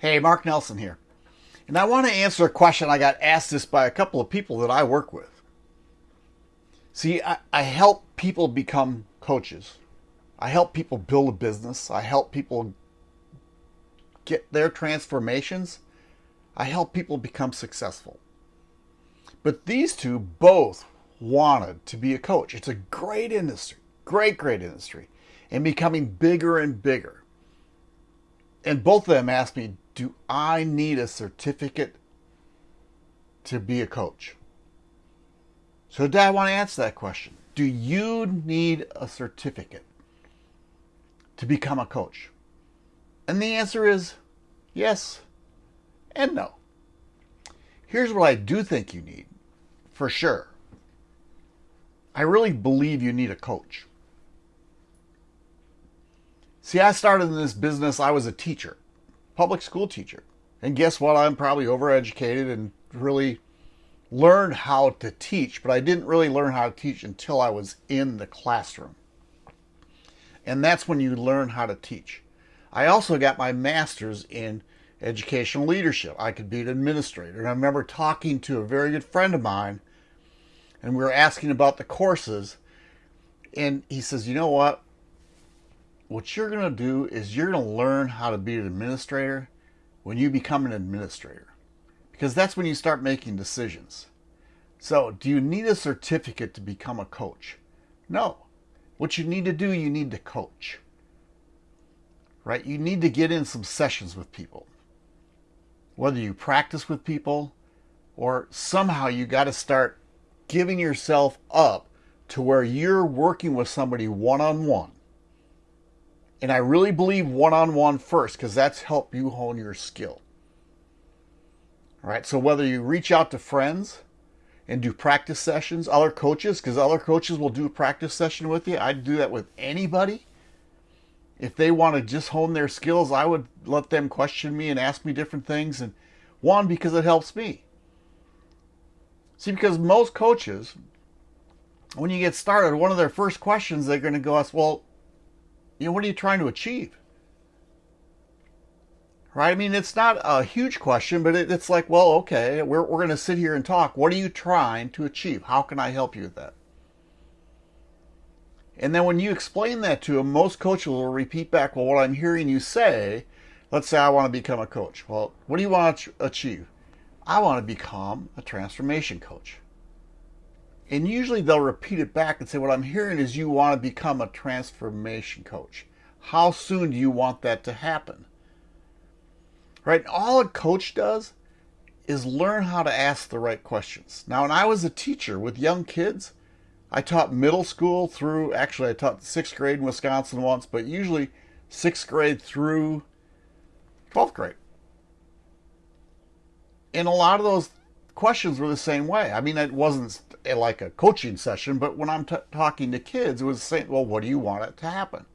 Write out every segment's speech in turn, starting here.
Hey, Mark Nelson here. And I want to answer a question I got asked this by a couple of people that I work with. See, I, I help people become coaches. I help people build a business. I help people get their transformations. I help people become successful. But these two both wanted to be a coach. It's a great industry, great, great industry, and becoming bigger and bigger. And both of them asked me, do I need a certificate to be a coach? So, Dad, I want to answer that question. Do you need a certificate to become a coach? And the answer is yes and no. Here's what I do think you need for sure. I really believe you need a coach. See, I started in this business, I was a teacher public school teacher. And guess what? I'm probably overeducated and really learned how to teach, but I didn't really learn how to teach until I was in the classroom. And that's when you learn how to teach. I also got my master's in educational leadership. I could be an administrator. And I remember talking to a very good friend of mine, and we were asking about the courses. And he says, You know what? What you're going to do is you're going to learn how to be an administrator when you become an administrator because that's when you start making decisions. So, do you need a certificate to become a coach? No. What you need to do, you need to coach. Right? You need to get in some sessions with people. Whether you practice with people or somehow you got to start giving yourself up to where you're working with somebody one on one and I really believe one on one first because that's help you hone your skill. All right, so whether you reach out to friends and do practice sessions, other coaches, because other coaches will do a practice session with you. I'd do that with anybody. If they want to just hone their skills, I would let them question me and ask me different things. And one, because it helps me. See, because most coaches, when you get started, one of their first questions they're going to go ask, well, you know, what are you trying to achieve? Right? I mean, it's not a huge question, but it, it's like, well, okay, we're, we're going to sit here and talk. What are you trying to achieve? How can I help you with that? And then when you explain that to them, most coaches will repeat back, well, what I'm hearing you say, let's say I want to become a coach. Well, what do you want to achieve? I want to become a transformation coach. And usually they'll repeat it back and say, What I'm hearing is you want to become a transformation coach. How soon do you want that to happen? Right? All a coach does is learn how to ask the right questions. Now, when I was a teacher with young kids, I taught middle school through, actually, I taught sixth grade in Wisconsin once, but usually sixth grade through 12th grade. And a lot of those questions were the same way. I mean, it wasn't like a coaching session, but when I'm talking to kids, it was saying, well, what do you want it to happen?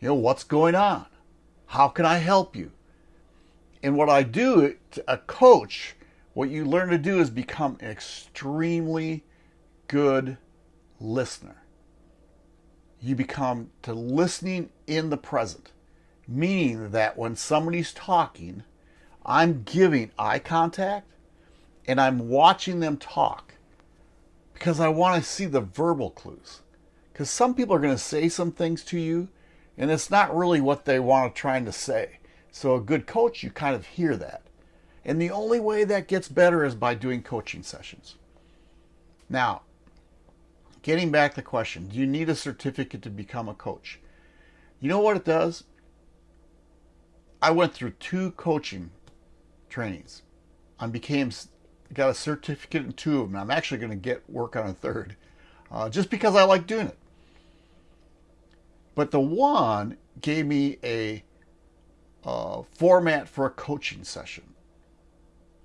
You know, what's going on? How can I help you? And what I do, a coach, what you learn to do is become an extremely good listener. You become to listening in the present, meaning that when somebody's talking, I'm giving eye contact and I'm watching them talk because I want to see the verbal clues. Because some people are going to say some things to you, and it's not really what they want to trying to say. So a good coach, you kind of hear that. And the only way that gets better is by doing coaching sessions. Now, getting back to the question, do you need a certificate to become a coach? You know what it does? I went through two coaching trainings. I became got a certificate in two of them. I'm actually going to get work on a third, uh, just because I like doing it. But the one gave me a uh, format for a coaching session.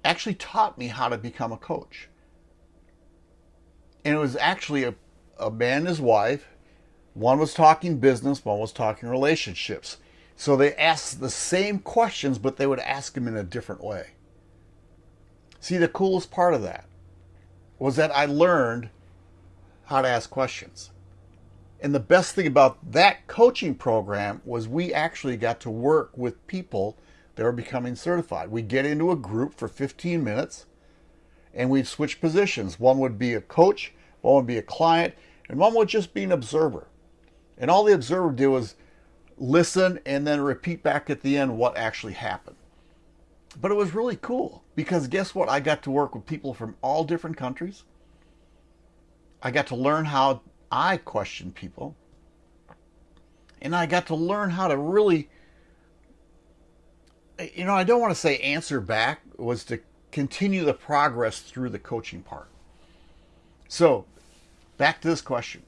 Actually taught me how to become a coach. And it was actually a, a man and his wife. One was talking business, one was talking relationships. So they asked the same questions, but they would ask them in a different way. See, the coolest part of that was that I learned how to ask questions. And the best thing about that coaching program was we actually got to work with people that were becoming certified. We'd get into a group for 15 minutes and we'd switch positions. One would be a coach, one would be a client, and one would just be an observer. And all the observer did was listen and then repeat back at the end what actually happened. But it was really cool because guess what? I got to work with people from all different countries. I got to learn how I question people. And I got to learn how to really, you know, I don't want to say answer back, was to continue the progress through the coaching part. So, back to this question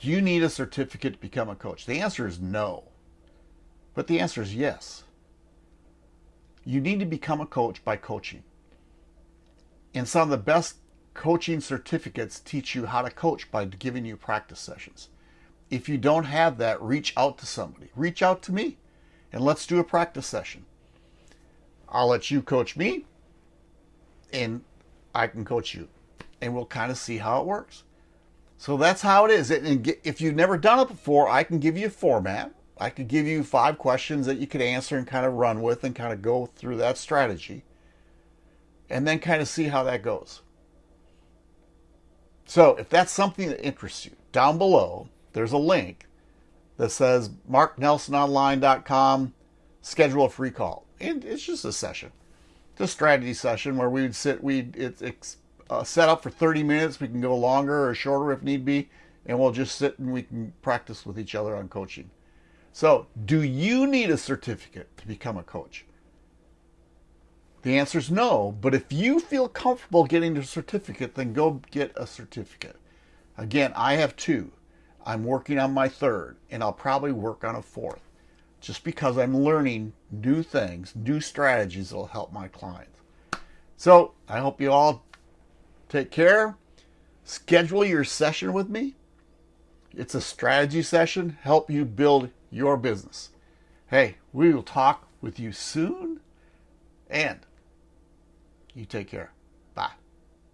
Do you need a certificate to become a coach? The answer is no. But the answer is yes. You need to become a coach by coaching. And some of the best coaching certificates teach you how to coach by giving you practice sessions. If you don't have that, reach out to somebody. Reach out to me and let's do a practice session. I'll let you coach me and I can coach you and we'll kind of see how it works. So that's how it is. And if you've never done it before, I can give you a format I could give you five questions that you could answer and kind of run with and kind of go through that strategy and then kind of see how that goes. So if that's something that interests you, down below, there's a link that says marknelsononline.com, schedule a free call. And it's just a session, a strategy session where we would sit, we it's, it's uh, set up for 30 minutes. We can go longer or shorter if need be, and we'll just sit and we can practice with each other on coaching. So, do you need a certificate to become a coach? The answer is no, but if you feel comfortable getting a certificate, then go get a certificate. Again, I have two. I'm working on my third, and I'll probably work on a fourth just because I'm learning new things, new strategies that will help my clients. So, I hope you all take care. Schedule your session with me. It's a strategy session, help you build your business. Hey, we will talk with you soon, and you take care.